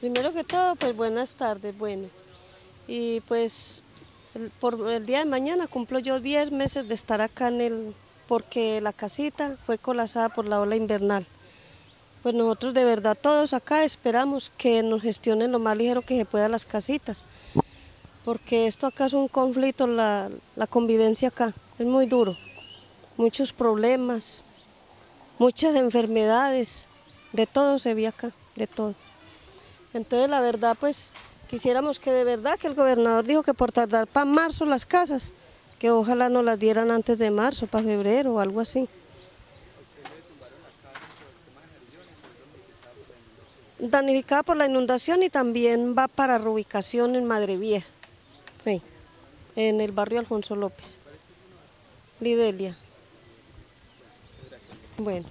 Primero que todo, pues buenas tardes, bueno. Y pues por el día de mañana cumplo yo 10 meses de estar acá en el, porque la casita fue colapsada por la ola invernal. Pues nosotros de verdad todos acá esperamos que nos gestionen lo más ligero que se pueda las casitas, porque esto acá es un conflicto, la, la convivencia acá, es muy duro, muchos problemas, muchas enfermedades, de todo se ve acá, de todo. Entonces la verdad pues quisiéramos que de verdad que el gobernador dijo que por tardar para marzo las casas, que ojalá nos las dieran antes de marzo, para febrero o algo así. Danificada por la inundación y también va para reubicación en Madre Vieja, en el barrio Alfonso López, Lidelia. Bueno.